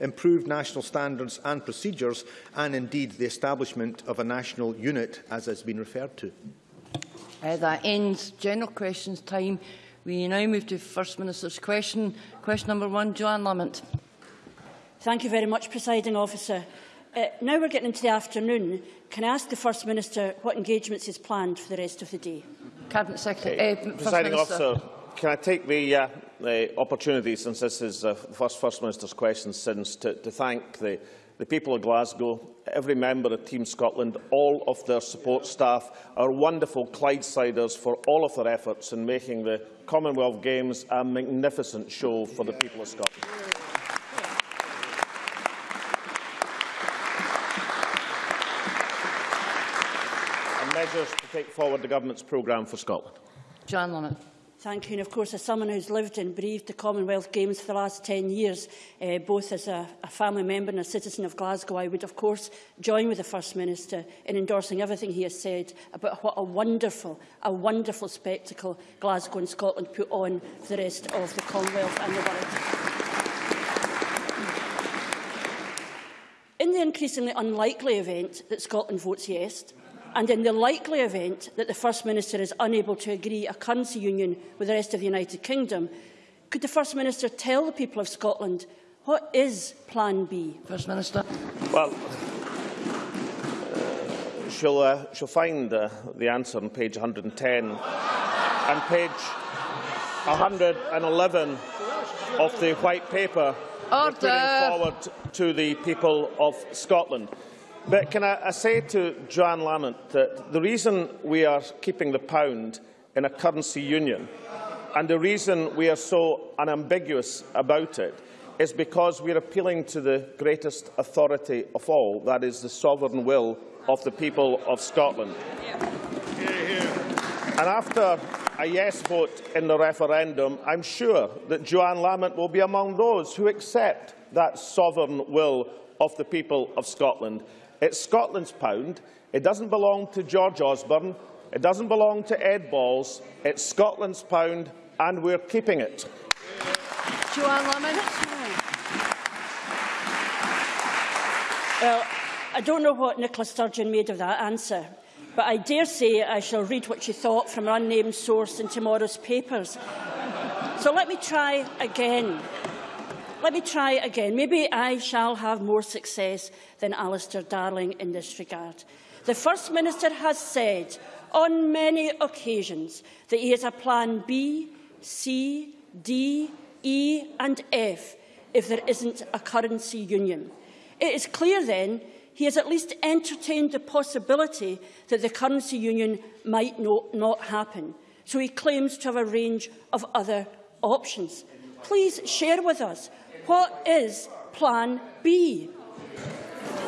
improved national standards and procedures, and indeed the establishment of a national unit, as has been referred to. Uh, that ends general questions time. We now move to First Minister's question. Question number one, Johann Lamont. Thank you very much, Presiding Officer. Uh, now we're getting into the afternoon. Can I ask the First Minister what engagements is planned for the rest of the day? Cabinet Secretary. Uh, Presiding Officer, can I take the, uh, the opportunity, since this is uh, the first First Minister's question since, to, to thank the, the people of Glasgow, every member of Team Scotland, all of their support staff, our wonderful Clydesiders for all of their efforts in making the Commonwealth Games a magnificent show for the people of Scotland. and measures to take forward the Government's programme for Scotland. Johann Lamont. Thank you. And of course, as someone who's lived and breathed the Commonwealth Games for the last 10 years, uh, both as a, a family member and a citizen of Glasgow, I would of course join with the First Minister in endorsing everything he has said about what a wonderful, a wonderful spectacle Glasgow and Scotland put on for the rest of the Commonwealth and the world. In the increasingly unlikely event that Scotland votes yes, and in the likely event that the First Minister is unable to agree a currency union with the rest of the United Kingdom, could the First Minister tell the people of Scotland what is Plan B? First Minister. Well, uh, she'll, uh, she'll find uh, the answer on page 110 and page 111 of the White Paper Order. putting forward to the people of Scotland. But can I, I say to Johann Lamont that the reason we are keeping the pound in a currency union and the reason we are so unambiguous about it is because we are appealing to the greatest authority of all, that is the sovereign will of the people of Scotland. And after a yes vote in the referendum, I'm sure that Johann Lamont will be among those who accept that sovereign will of the people of Scotland. It's Scotland's pound. It doesn't belong to George Osborne. It doesn't belong to Ed Balls. It's Scotland's pound, and we're keeping it. Johann Lamont. Well, I don't know what Nicola Sturgeon made of that answer, but I dare say I shall read what she thought from an unnamed source in tomorrow's papers. So let me try again. Let me try again. Maybe I shall have more success than Alistair Darling in this regard. The First Minister has said on many occasions that he has a plan B, C, D, E and F if there isn't a currency union. It is clear then he has at least entertained the possibility that the currency union might not, happen. So he claims to have a range of other options. Please share with us what is Plan B?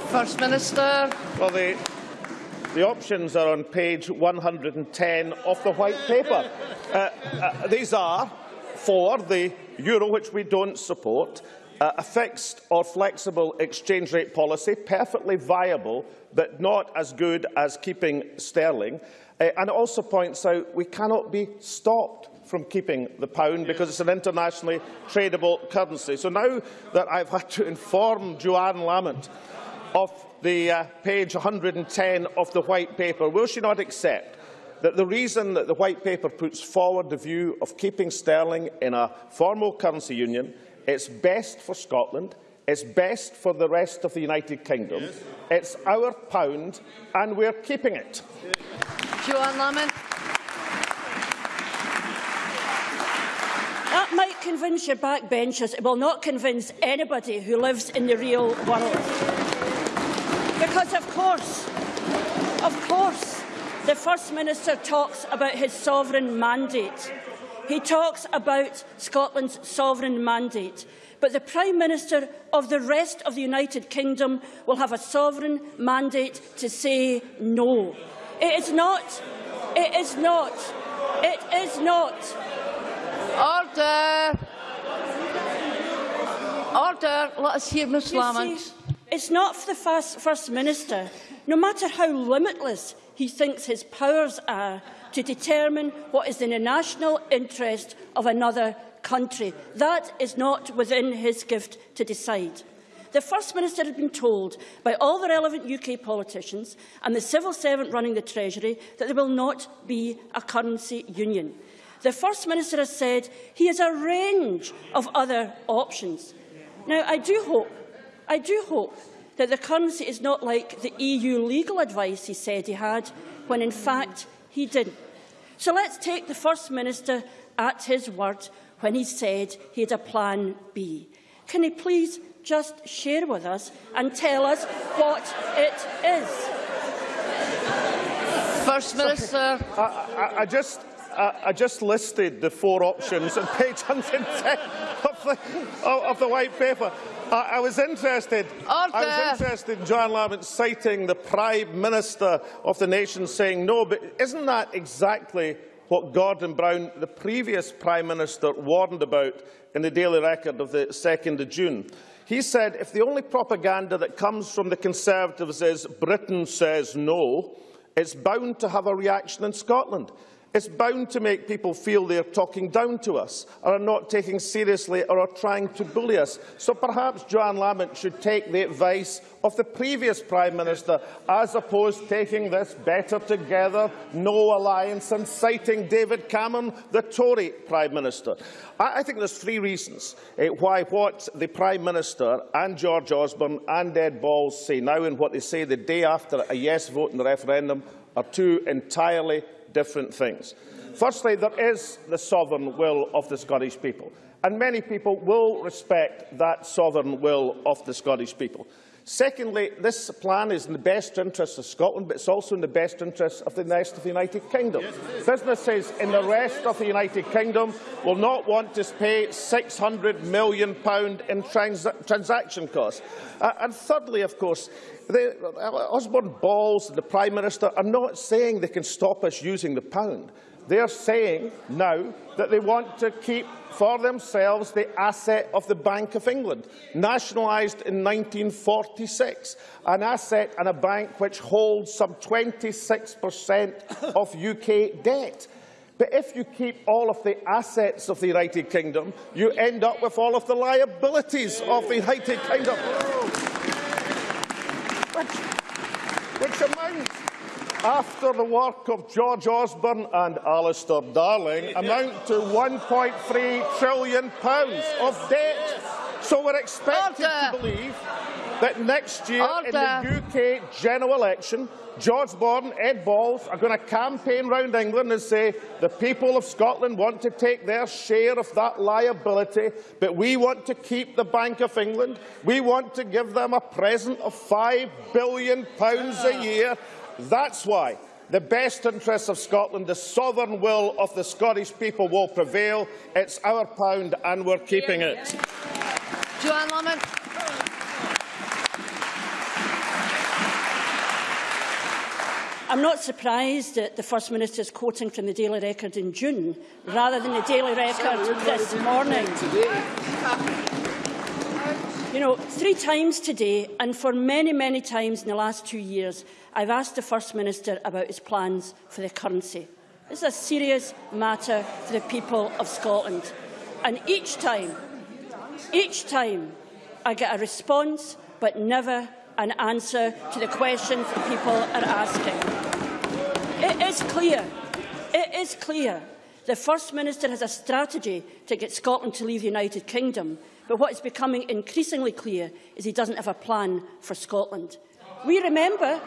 First Minister. Well, the, the options are on page 110 of the White Paper. Uh, uh, these are for the euro, which we don't support, uh, a fixed or flexible exchange rate policy, perfectly viable, but not as good as keeping sterling. Uh, and it also points out we cannot be stopped from keeping the pound because it's an internationally tradable currency. So now that I've had to inform Johann Lamont of the uh, page 110 of the White Paper, will she not accept that the reason that the White Paper puts forward the view of keeping sterling in a formal currency union, it's best for Scotland, it's best for the rest of the United Kingdom, yes. it's our pound and we're keeping it. Johann Lamont. That might convince your backbenchers. It will not convince anybody who lives in the real world. Because, of course, of course, the First Minister talks about his sovereign mandate. He talks about Scotland's sovereign mandate. But the Prime Minister of the rest of the United Kingdom will have a sovereign mandate to say no. It is not. It is not. It is not. Order. Order. Let us hear Ms Lamont. It's not for the first, first Minister, no matter how limitless he thinks his powers are, to determine what is in the national interest of another country. That is not within his gift to decide. The First Minister had been told by all the relevant UK politicians and the civil servant running the Treasury that there will not be a currency union. The First Minister has said he has a range of other options. Now, I do hope, I do hope that the currency is not like the EU legal advice he said he had, when in fact he didn't. So let's take the First Minister at his word when he said he had a plan B. Can he please just share with us and tell us what it is? First Minister. I, I, I just I, just listed the four options on page 110 of the, of the white paper. I, I was interested. Order. I was interested in John Lamont citing the Prime Minister of the nation saying no, but isn't that exactly what Gordon Brown, the previous Prime Minister, warned about in the Daily Record of the 2nd of June? He said if the only propaganda that comes from the Conservatives is Britain says no, it's bound to have a reaction in Scotland. It's bound to make people feel they're talking down to us, or are not taking seriously, or are trying to bully us. So perhaps Johann Lamont should take the advice of the previous Prime Minister, as opposed to taking this better together, no alliance, and citing David Cameron, the Tory Prime Minister. I, I think there's three reasons uh, why what the Prime Minister and George Osborne and Ed Balls say now and what they say the day after a yes vote in the referendum are two entirely different things. Firstly, there is the sovereign will of the Scottish people, and many people will respect that sovereign will of the Scottish people. Secondly, this plan is in the best interest of Scotland, but it's also in the best interest of the rest of the United Kingdom. Yes, Businesses in the rest of the United Kingdom will not want to pay £600 million in trans transaction costs. Uh, and thirdly, of course, Osborne Balls and the Prime Minister are not saying they can stop us using the pound. They are saying now that they want to keep for themselves the asset of the Bank of England, nationalised in 1946, an asset and a bank which holds some 26% of UK debt. But if you keep all of the assets of the United Kingdom, you end up with all of the liabilities of the United Kingdom. Which, which amounts after the work of George Osborne and Alistair Darling, amount to £1.3 trillion of debt. So we're expected Order. to believe that next year Order. in the UK general election, George Osborne, and Ed Balls are going to campaign round England and say the people of Scotland want to take their share of that liability, but we want to keep the Bank of England. We want to give them a present of £5 billion a year that's why the best interests of Scotland, the sovereign will of the Scottish people will prevail. It's our pound and we're keeping it. Johann Lamont. I'm not surprised that the First Minister is quoting from the Daily Record in June rather than the Daily Record this morning. You know, three times today and for many, many times in the last two years, I've asked the First Minister about his plans for the currency. This is a serious matter for the people of Scotland. And each time, each time, I get a response, but never an answer to the questions that people are asking. It is clear, it is clear, the First Minister has a strategy to get Scotland to leave the United Kingdom, but what is becoming increasingly clear is he doesn't have a plan for Scotland. We remember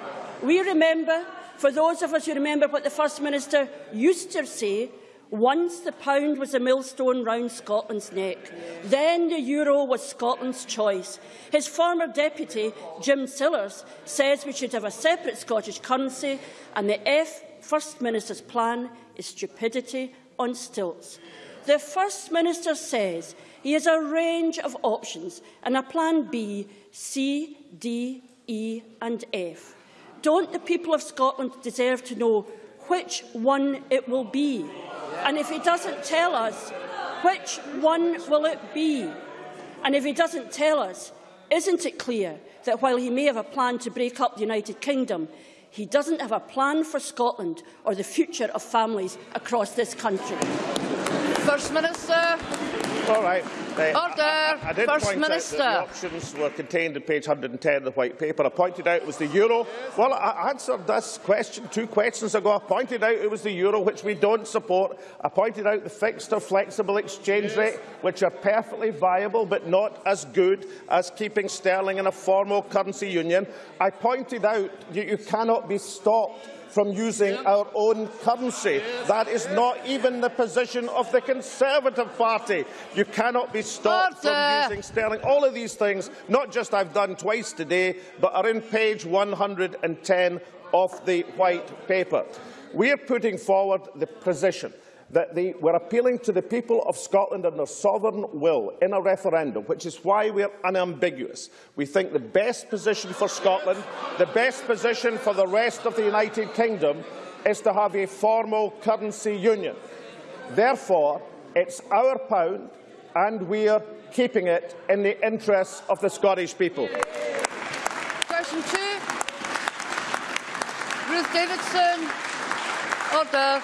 We remember, for those of us who remember what the First Minister used to say, once the pound was a millstone round Scotland's neck. Then the euro was Scotland's choice. His former deputy, Jim Sillars, says we should have a separate Scottish currency, and the F First Minister's plan is stupidity on stilts. The First Minister says he has a range of options and a plan B, C, D, E and F. Don't the people of Scotland deserve to know which one it will be? And if he doesn't tell us, which one will it be? And if he doesn't tell us, isn't it clear that while he may have a plan to break up the United Kingdom, he doesn't have a plan for Scotland or the future of families across this country? First Minister. All right. Order. I, I, First Minister. That the options were contained in page 110 of the White Paper. I pointed out it was the euro. Well, I answered this question two questions ago. I pointed out it was the euro, which we don't support. I pointed out the fixed or flexible exchange yes. rate, which are perfectly viable but not as good as keeping sterling in a formal currency union. I pointed out you, you cannot be stopped from using our own currency. That is not even the position of the Conservative Party. You cannot be stopped Order. from using sterling. All of these things, not just I've done twice today, but are in page 110 of the White Paper. We are putting forward the position that they were appealing to the people of Scotland and their sovereign will in a referendum, which is why we are unambiguous. We think the best position for Scotland, the best position for the rest of the United Kingdom, is to have a formal currency union. Therefore, it's our pound, and we are keeping it in the interests of the Scottish people. Question two. Ruth Davidson. Order.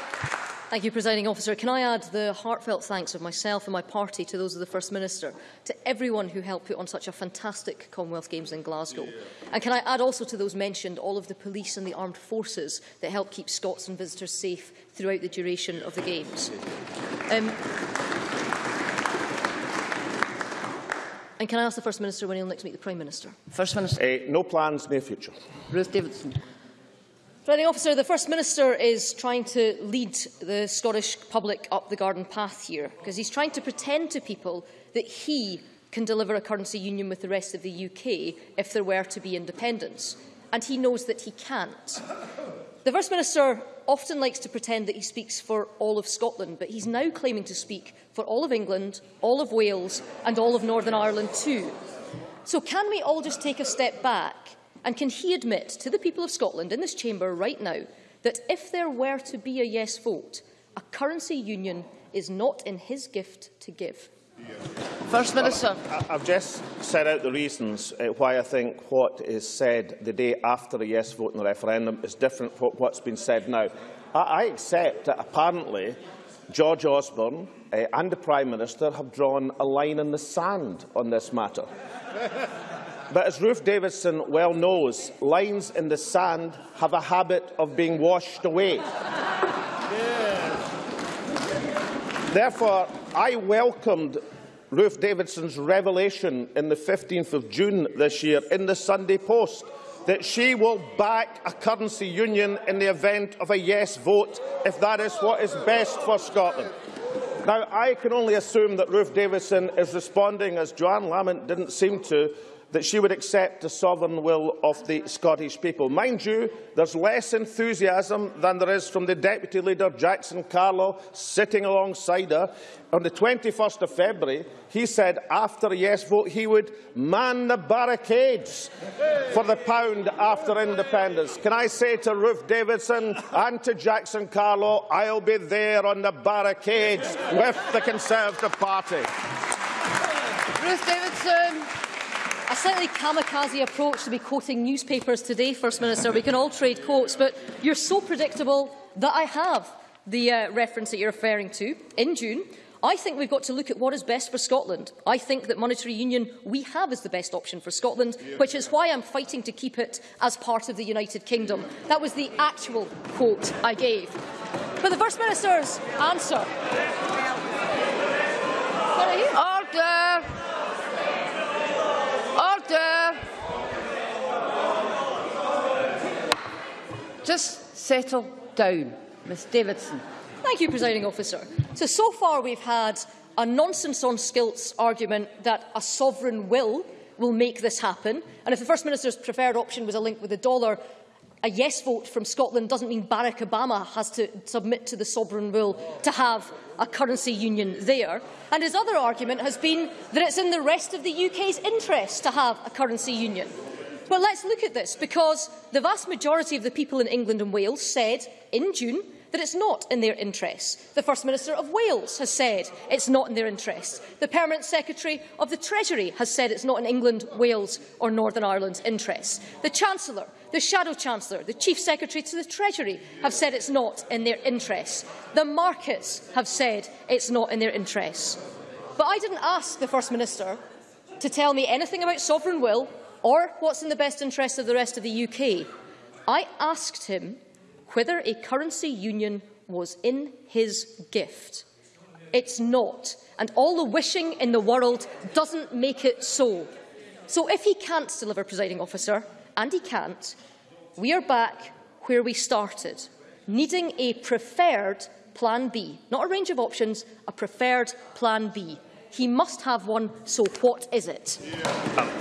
Thank you, Presiding Officer. Can I add the heartfelt thanks of myself and my party to those of the First Minister, to everyone who helped put on such a fantastic Commonwealth Games in Glasgow. And can I add also to those mentioned all of the police and the armed forces that help keep Scots and visitors safe throughout the duration of the Games. Um, and can I ask the First Minister when he'll next meet the Prime Minister? First Minister. Uh, no plans, near future. Ruth Davidson. Presiding officer, the First Minister is trying to lead the Scottish public up the garden path here, because he's trying to pretend to people that he can deliver a currency union with the rest of the UK if there were to be independence. And he knows that he can't. The First Minister often likes to pretend that he speaks for all of Scotland, but he's now claiming to speak for all of England, all of Wales and all of Northern Ireland too. So can we all just take a step back And can he admit to the people of Scotland in this chamber right now that if there were to be a yes vote, a currency union is not in his gift to give? First Minister. Well, I've just set out the reasons uh, why I think what is said the day after a yes vote in the referendum is different from what's been said now. I, I accept that apparently George Osborne uh, and the Prime Minister have drawn a line in the sand on this matter. But as Ruth Davidson well knows, lines in the sand have a habit of being washed away. Therefore, I welcomed Ruth Davidson's revelation in the 15th of June this year in the Sunday Post that she will back a currency union in the event of a yes vote if that is what is best for Scotland. Now, I can only assume that Ruth Davidson is responding, as Johann Lamont didn't seem to, that she would accept the sovereign will of the Scottish people. Mind you, there's less enthusiasm than there is from the Deputy Leader, Jackson Carlaw, sitting alongside her. On the 21st of February, he said after a yes vote he would man the barricades for the pound after independence. Can I say to Ruth Davidson and to Jackson Carlaw, I'll be there on the barricades with the Conservative Party. Ruth Davidson. A slightly kamikaze approach to be quoting newspapers today, First Minister. We can all trade quotes, but you're so predictable that I have the uh, reference that you're referring to in June. I think we've got to look at what is best for Scotland. I think that monetary union we have is the best option for Scotland, which is why I'm fighting to keep it as part of the United Kingdom. That was the actual quote I gave. But the First Minister's answer... Order! Order! Just settle down, Ms Davidson. Thank you, Presiding Officer. So, so far we've had a nonsense on skilts argument that a sovereign will will make this happen. And if the First Minister's preferred option was a link with the dollar, a yes vote from Scotland doesn't mean Barack Obama has to submit to the sovereign will to have a currency union there. And his other argument has been that it's in the rest of the UK's interest to have a currency union. Well, let's look at this, because the vast majority of the people in England and Wales said in June that it's not in their interests. The First Minister of Wales has said it's not in their interests. The Permanent Secretary of the Treasury has said it's not in England, Wales or Northern Ireland's interests. The Chancellor, the Shadow Chancellor, the Chief Secretary to the Treasury have said it's not in their interests. The markets have said it's not in their interests. But I didn't ask the First Minister to tell me anything about sovereign will or what's in the best interest of the rest of the UK. I asked him whether a currency union was in his gift. It's not, and all the wishing in the world doesn't make it so. So if he can't deliver, presiding officer, and he can't, we are back where we started, needing a preferred plan B, not a range of options, a preferred plan B. He must have one, so what is it?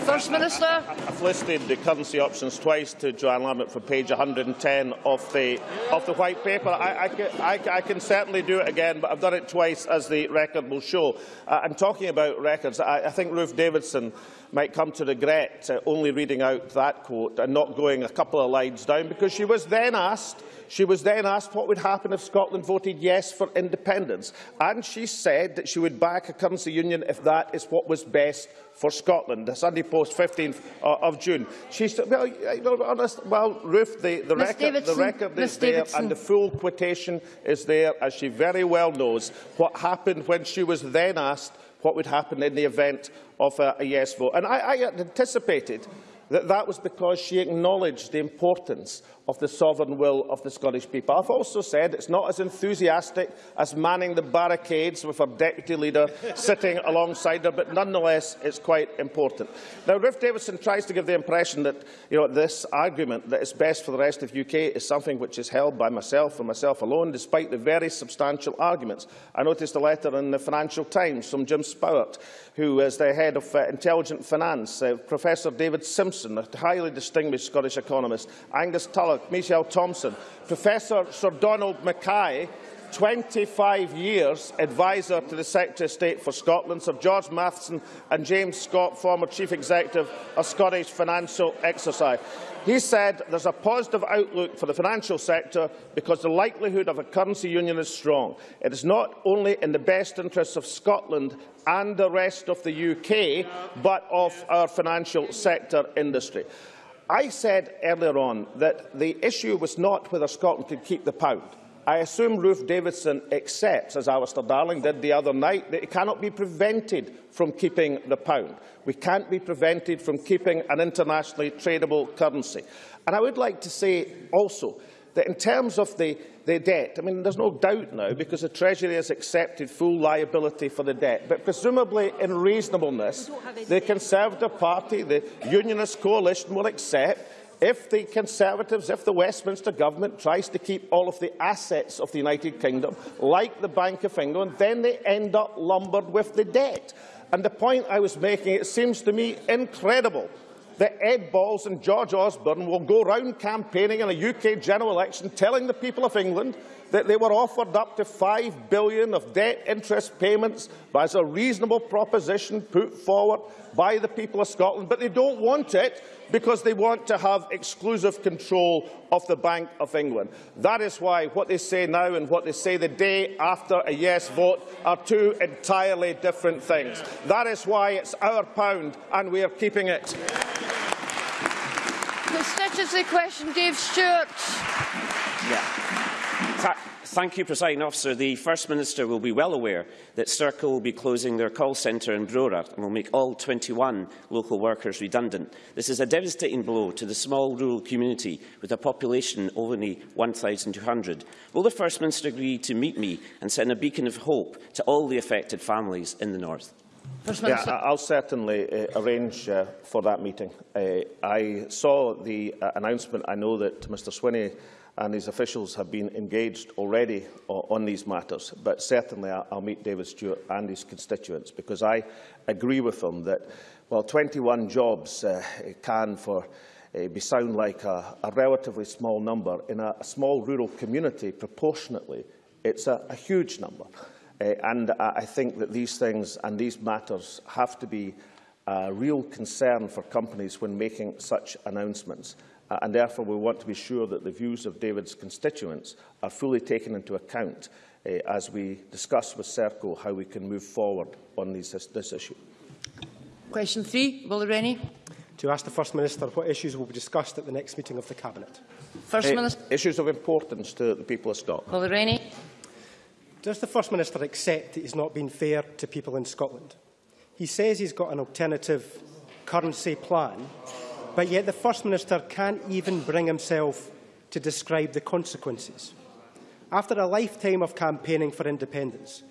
First Minister. I've listed the currency options twice to Johann Lamont for page 110 of the, of the white paper. I, I, can, I, I can certainly do it again, but I've done it twice, as the record will show. Uh, and talking about records, I, I think Ruth Davidson might come to regret uh, only reading out that quote and not going a couple of lines down, because she was then asked She was then asked what would happen if Scotland voted yes for independence, and she said that she would back a currency union if that is what was best for Scotland. The Sunday Post, 15th uh, of June. She said, well, honest, well Ruth, the, the, record, the record is there and the full quotation is there, as she very well knows, what happened when she was then asked what would happen in the event of a, a yes vote. And I, I anticipated that that was because she acknowledged the importance of the sovereign will of the Scottish people. I've also said it's not as enthusiastic as manning the barricades with our deputy leader sitting alongside her, but nonetheless it's quite important. Now, Ruth Davidson tries to give the impression that you know, this argument that it's best for the rest of UK is something which is held by myself and myself alone, despite the very substantial arguments. I noticed a letter in the Financial Times from Jim Spowart, who is the head of uh, Intelligent Finance, uh, Professor David Simpson, a highly distinguished Scottish economist, Angus Tulloch, Michelle Thompson, Professor Sir Donald Mackay, 25 years advisor to the Secretary of State for Scotland, Sir George Mathewson and James Scott, former Chief Executive of Scottish Financial Enterprise. He said there's a positive outlook for the financial sector because the likelihood of a currency union is strong. It is not only in the best interests of Scotland and the rest of the UK, but of our financial sector industry. I said earlier on that the issue was not whether Scotland could keep the pound. I assume Ruth Davidson accepts, as Alistair Darling did the other night, that it cannot be prevented from keeping the pound. We can't be prevented from keeping an internationally tradable currency. And I would like to say also that in terms of the, the debt, I mean, there's no doubt now, because the Treasury has accepted full liability for the debt, but presumably in reasonableness, the Conservative Party, the Unionist coalition will accept if the Conservatives, if the Westminster Government tries to keep all of the assets of the United Kingdom, like the Bank of England, then they end up lumbered with the debt. And the point I was making, it seems to me incredible that Ed Balls and George Osborne will go round campaigning in a UK general election telling the people of England that they were offered up to £5 billion of debt interest payments as a reasonable proposition put forward by the people of Scotland, but they don't want it because they want to have exclusive control of the Bank of England. That is why what they say now and what they say the day after a yes vote are two entirely different things. That is why it's our pound and we are keeping it. Constituency question, Dave Stewart. Yeah. Thank you, Presiding Officer. The First Minister will be well aware that Serco will be closing their call centre in Brora and will make all 21 local workers redundant. This is a devastating blow to the small rural community with a population of only 1,200. Will the First Minister agree to meet me and send a beacon of hope to all the affected families in the North? Yeah, I'll certainly uh, arrange uh, for that meeting. Uh, I saw the uh, announcement. I know that Mr Swinney and his officials have been engaged already on these matters, but certainly I'll, I'll meet David Stewart and his constituents because I agree with them that, while 21 jobs uh, can for uh, be sound like a, a relatively small number. In a, a small rural community, proportionately, it's a, a huge number. Uh, and I think that these things and these matters have to be a real concern for companies when making such announcements. Uh, and therefore, we want to be sure that the views of David's constituents are fully taken into account uh, as we discuss with Serco how we can move forward on these, this, this issue. Question three, Willie Rennie. To ask the First Minister what issues will be discussed at the next meeting of the Cabinet. First uh, Minister. Issues of importance to the people of Scotland. Willie Rennie. Does the First Minister accept that he's not been fair to people in Scotland? He says he's got an alternative currency plan, but yet the First Minister can't even bring himself to describe the consequences. After a lifetime of campaigning for independence,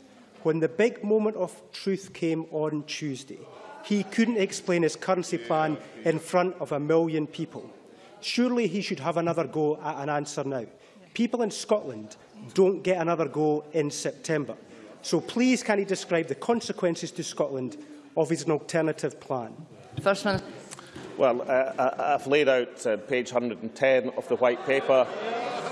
when the big moment of truth came on Tuesday, he couldn't explain his currency plan in front of a million people. Surely he should have another go at an answer now. People in Scotland don't get another go in September. So please can he describe the consequences to Scotland of his alternative plan? First Minister. Well, uh, I've laid out uh, page 110 of the White Paper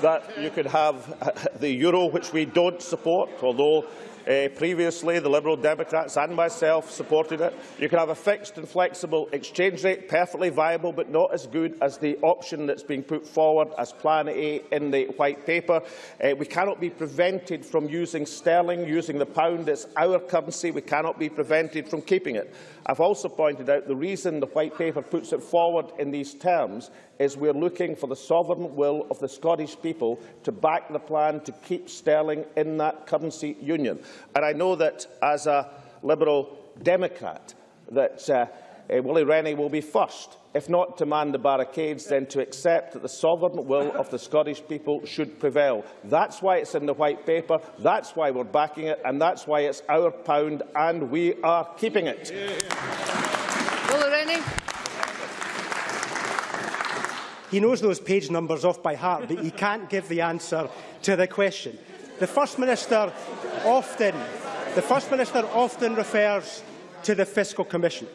that you could have uh, the euro, which we don't support, although Uh, previously, the Liberal Democrats and myself supported it. You can have a fixed and flexible exchange rate, perfectly viable, but not as good as the option that's being put forward as Plan A in the White Paper. Uh, we cannot be prevented from using sterling, using the pound. It's our currency. We cannot be prevented from keeping it. I've also pointed out the reason the White Paper puts it forward in these terms is we're looking for the sovereign will of the Scottish people to back the plan to keep sterling in that currency union. And I know that as a Liberal Democrat, that uh, uh, Willie Rennie will be first, if not to man the barricades, then to accept that the sovereign will of the Scottish people should prevail. That's why it's in the White Paper, that's why we're backing it, and that's why it's our pound, and we are keeping it. Willie Rennie. He knows those page numbers off by heart, but he can't give the answer to the question. The First Minister often, the First Minister often refers to the Fiscal Commission,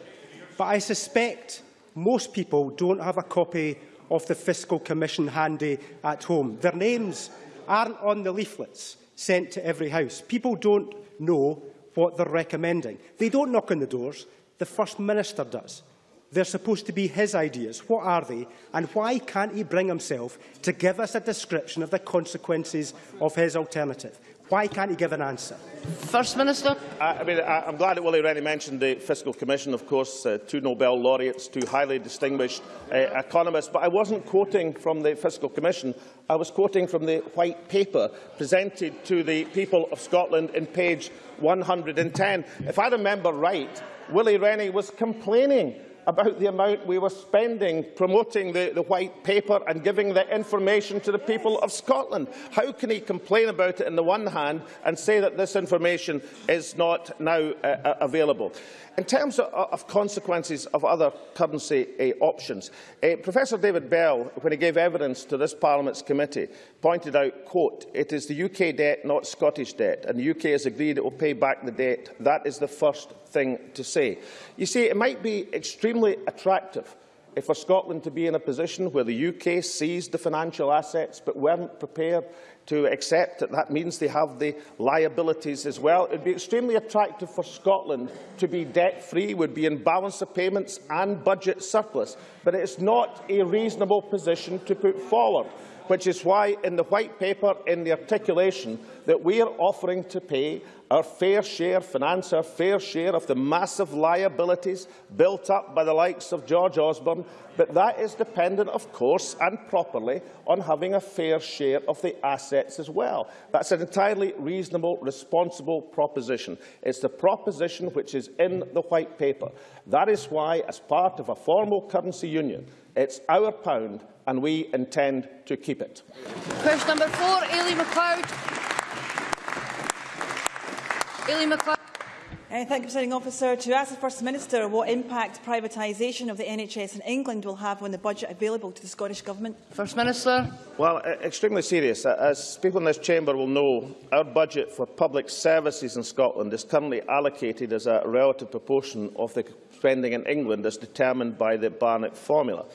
but I suspect most people don't have a copy of the Fiscal Commission handy at home. Their names aren't on the leaflets sent to every house. People don't know what they're recommending. They don't knock on the doors. The First Minister does. They're supposed to be his ideas. What are they? And why can't he bring himself to give us a description of the consequences of his alternative? Why can't he give an answer? First Minister. I, I mean, I, I'm glad that Willie Rennie mentioned the Fiscal Commission, of course, uh, two Nobel laureates, two highly distinguished uh, economists, but I wasn't quoting from the Fiscal Commission, I was quoting from the White Paper presented to the people of Scotland in page 110. If I remember right, Willie Rennie was complaining about the amount we were spending promoting the, the white paper and giving the information to the people of Scotland. How can he complain about it on the one hand and say that this information is not now uh, uh available? In terms of, consequences of other currency uh, options, uh, Professor David Bell, when he gave evidence to this Parliament's committee, pointed out, quote, it is the UK debt, not Scottish debt, and the UK has agreed it will pay back the debt. That is the first thing to say. You see, it might be extremely attractive for Scotland to be in a position where the UK seized the financial assets but weren't prepared to accept that that means they have the liabilities as well. It would be extremely attractive for Scotland to be debt-free, would be in balance of payments and budget surplus, but it is not a reasonable position to put forward which is why in the White Paper, in the articulation, that we are offering to pay our fair share, finance our fair share of the massive liabilities built up by the likes of George Osborne, but that is dependent, of course, and properly, on having a fair share of the assets as well. That's an entirely reasonable, responsible proposition. It's the proposition which is in the White Paper. That is why, as part of a formal currency union, it's our pound and we intend to keep it. Question number four, Aileen McLeod. Aileen McLeod. Uh, thank you, Presiding Officer. To ask the First Minister what impact privatisation of the NHS in England will have on the budget available to the Scottish Government. First Minister. Well, uh, extremely serious. As people in this chamber will know, our budget for public services in Scotland is currently allocated as a relative proportion of the spending in England as determined by the Barnett formula.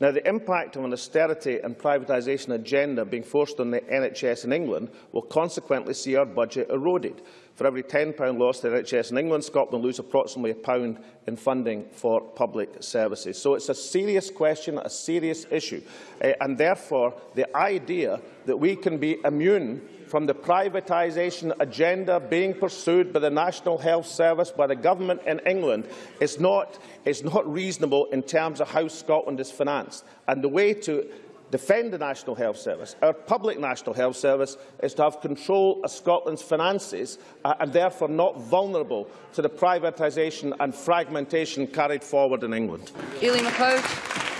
Now, the impact of an austerity and privatisation agenda being forced on the NHS in England will consequently see our budget eroded. For every £10 lost to the NHS in England, Scotland lose approximately a pound in funding for public services. So it's a serious question, a serious issue, uh, and therefore the idea that we can be immune from the privatisation agenda being pursued by the National Health Service, by the government in England, is not, is not reasonable in terms of how Scotland is financed. And the way to defend the National Health Service, our public National Health Service, is to have control of Scotland's finances uh, and therefore not vulnerable to the privatisation and fragmentation carried forward in England. Aileen McLeod.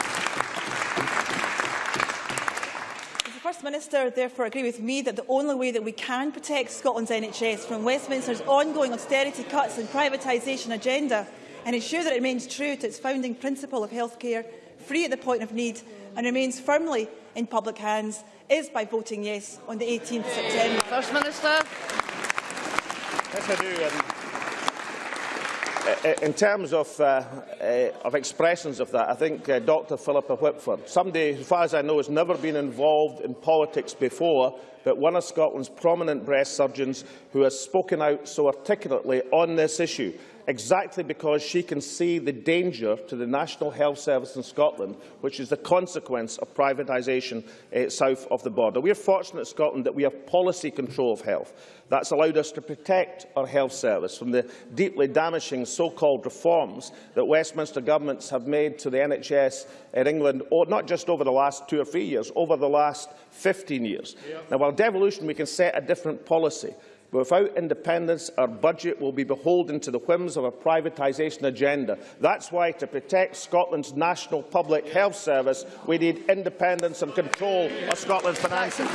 Minister therefore agree with me that the only way that we can protect Scotland's NHS from Westminster's ongoing austerity cuts and privatisation agenda and ensure that it remains true to its founding principle of healthcare, free at the point of need and remains firmly in public hands is by voting yes on the 18th of September. First Minister. Yes, I do. Um, in terms of, uh, uh, of expressions of that, I think uh, Dr Philippa Whitford, somebody, as far as I know, has never been involved in politics before, but one of Scotland's prominent breast surgeons who has spoken out so articulately on this issue exactly because she can see the danger to the National Health Service in Scotland, which is the consequence of privatisation uh, south of the border. We are fortunate in Scotland that we have policy control of health. That's allowed us to protect our health service from the deeply damaging so-called reforms that Westminster governments have made to the NHS in England, not just over the last two or three years, over the last 15 years. Yeah. Now, while devolution, we can set a different policy. But without independence, our budget will be beholden to the whims of a privatisation agenda. That's why, to protect Scotland's national public health service, we need independence and control of Scotland's finances.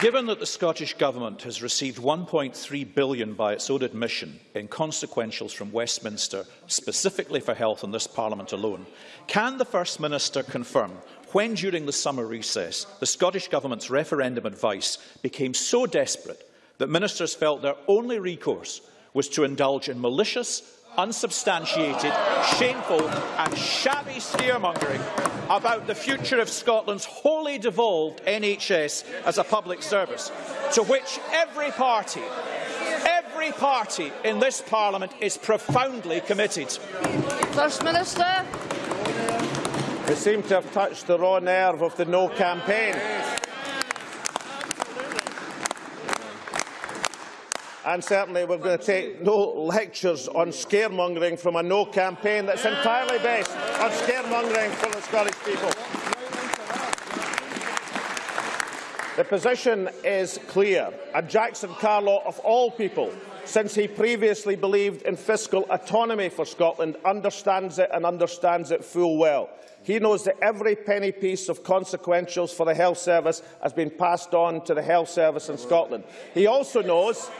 Given that the Scottish Government has received £1.3 billion by its own admission in consequentials from Westminster, specifically for health in this Parliament alone, can the First Minister confirm when, during the summer recess, the Scottish Government's referendum advice became so desperate that ministers felt their only recourse was to indulge in malicious, unsubstantiated, shameful and shabby scaremongering about the future of Scotland's wholly devolved NHS as a public service, to which every party, every party in this Parliament is profoundly committed. First Minister. We seem to have touched the raw nerve of the no campaign. And certainly we're going to take no lectures on scaremongering from a no campaign that's entirely based on scaremongering from the Scottish people. The position is clear, and Jackson Carlaw, of all people, since he previously believed in fiscal autonomy for Scotland, understands it and understands it full well. He knows that every penny piece of consequentials for the health service has been passed on to the health service in Scotland. He also knows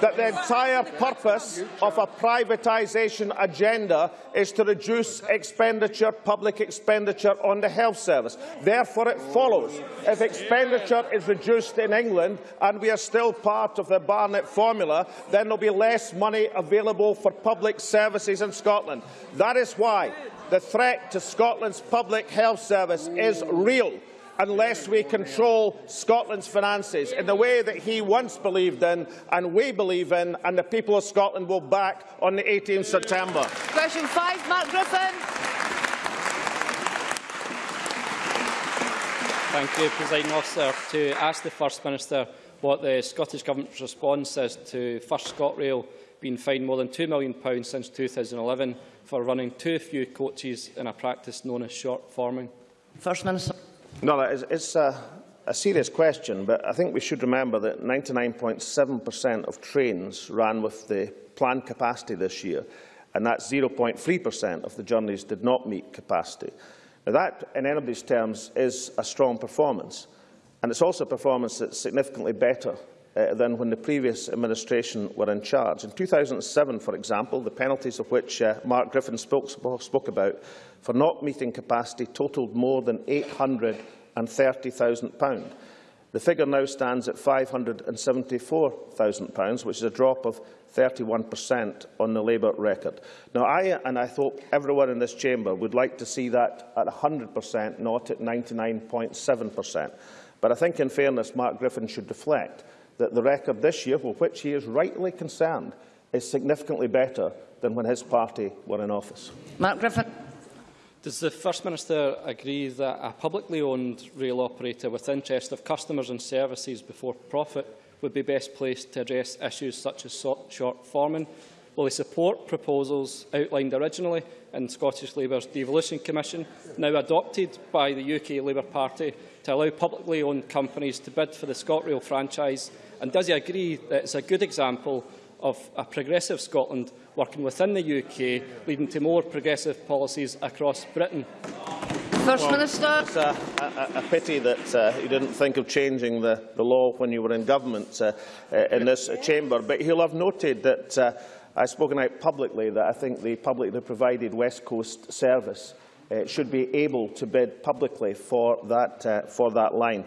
that the entire purpose of a privatisation agenda is to reduce expenditure, public expenditure on the health service. Therefore, it follows if expenditure is reduced in England and we are still part of the Barnett formula, then there will be less money available for public services in Scotland. That is why the threat to Scotland's public health service is real unless we control Scotland's finances in the way that he once believed in and we believe in and the people of Scotland will back on the 18th September. Question 5, Mark Griffin. Thank you, Presiding Officer. To ask the First Minister what the Scottish Government's response is to First ScotRail being fined more than £2 million since 2011 for running too few coaches in a practice known as short forming? First Minister. No, it's, it's a, a serious question, but I think we should remember that 99.7% of trains ran with the planned capacity this year, and that's 0.3% of the journeys did not meet capacity. Now, that, in anybody's terms, is a strong performance, and it's also a performance that's significantly better uh, than when the previous administration were in charge. In 2007, for example, the penalties of which uh, Mark Griffin spoke, spoke about for not meeting capacity totalled more than £830,000. The figure now stands at £574,000, which is a drop of 31% on the Labour record. Now, I and I hope everyone in this chamber would like to see that at 100%, not at 99.7%. But I think, in fairness, Mark Griffin should reflect that the record this year, with which he is rightly concerned, is significantly better than when his party were in office. Mark Griffin. Does the First Minister agree that a publicly owned rail operator with interest of customers and services before profit would be best placed to address issues such as short forming, Will he support proposals outlined originally in Scottish Labour's Devolution Commission, now adopted by the UK Labour Party, to allow publicly owned companies to bid for the ScotRail franchise? And does he agree that it's a good example of a progressive Scotland working within the UK, leading to more progressive policies across Britain? First well, Minister. It's a, a, a pity that uh, you didn't think of changing the, the law when you were in government uh, uh, in this chamber, but he'll have noted that uh, I've spoken out publicly that I think the publicly provided West Coast service uh, should be able to bid publicly for that, uh, for that line.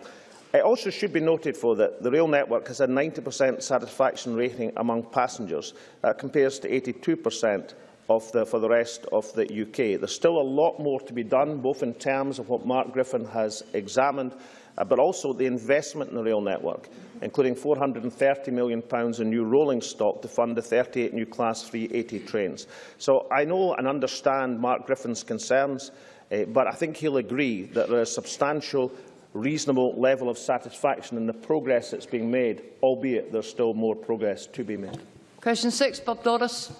It also should be noted for that the rail network has a 90% satisfaction rating among passengers. That compares to 82% of the, for the rest of the UK. There's still a lot more to be done, both in terms of what Mark Griffin has examined uh, but also the investment in the rail network, including £430 million in new rolling stock to fund the 38 new Class 380 trains. So I know and understand Mark Griffin's concerns, uh, but I think he'll agree that there is a substantial reasonable level of satisfaction in the progress that's being made, albeit there's still more progress to be made. Question 6, Bob Doris.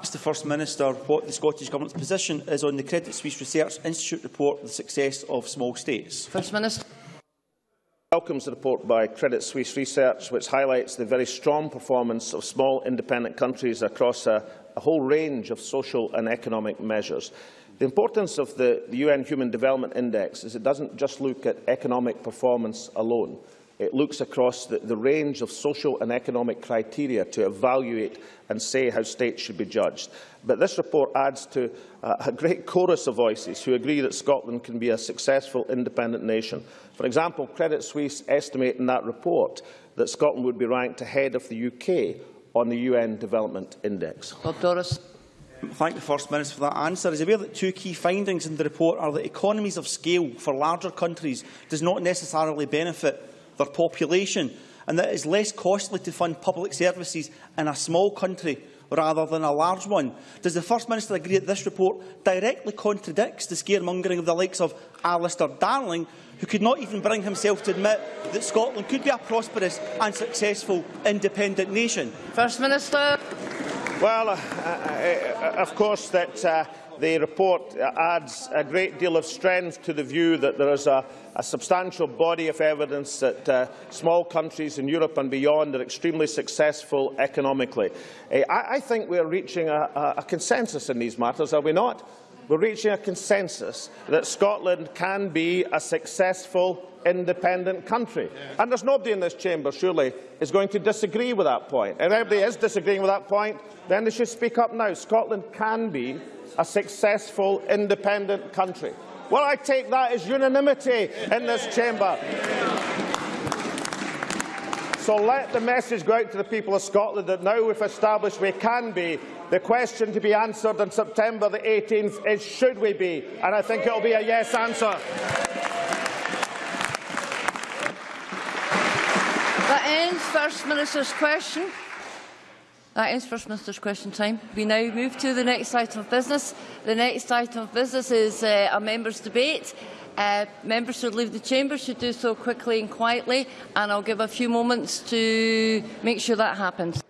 Mr First Minister what the Scottish Government's position is on the Credit Suisse Research Institute report, on The Success of Small States. First Minister welcomes the report by Credit Suisse Research, which highlights the very strong performance of small independent countries across a, a whole range of social and economic measures. The importance of the, the UN Human Development Index is it doesn't just look at economic performance alone. It looks across the, the range of social and economic criteria to evaluate and say how states should be judged. But this report adds to uh, a great chorus of voices who agree that Scotland can be a successful independent nation. For example, Credit Suisse estimate in that report that Scotland would be ranked ahead of the UK on the UN Development Index. Bob Doris. Thank the First Minister for that answer. Is aware that two key findings in the report are that economies of scale for larger countries does not necessarily benefit their population, and that it is less costly to fund public services in a small country rather than a large one. Does the First Minister agree that this report directly contradicts the scaremongering of the likes of Alistair Darling, who could not even bring himself to admit that Scotland could be a prosperous and successful independent nation? First Minister. Well, uh, uh, uh, of course, that uh, the report adds a great deal of strength to the view that there is a, a substantial body of evidence that uh, small countries in Europe and beyond are extremely successful economically. Uh, I, I think we are reaching a, a consensus in these matters, are we not? We're reaching a consensus that Scotland can be a successful independent country. And there's nobody in this chamber, surely, is going to disagree with that point. If anybody is disagreeing with that point, then they should speak up now. Scotland can be a successful independent country. Well, I take that as unanimity in this chamber. So let the message go out to the people of Scotland that now we've established we can be. The question to be answered on September the 18th is should we be? And I think it will be a yes answer. That ends First Minister's question. That ends First Minister's question time. We now move to the next item of business. The next item of business is uh, a members' debate. Uh, members should leave the chamber should do so quickly and quietly, and I'll give a few moments to make sure that happens.